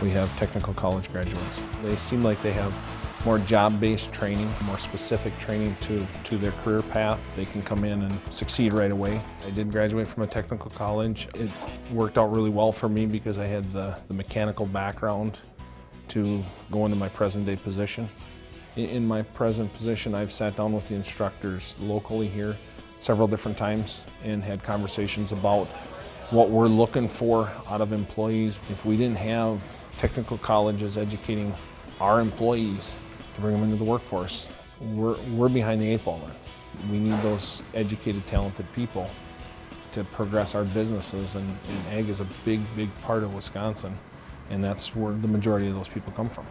we have technical college graduates. They seem like they have more job-based training, more specific training to, to their career path. They can come in and succeed right away. I did graduate from a technical college. It worked out really well for me because I had the, the mechanical background to go into my present day position. In my present position, I've sat down with the instructors locally here several different times and had conversations about what we're looking for out of employees. If we didn't have technical colleges educating our employees to bring them into the workforce, we're, we're behind the eight ball there. We need those educated, talented people to progress our businesses and, and ag is a big, big part of Wisconsin and that's where the majority of those people come from.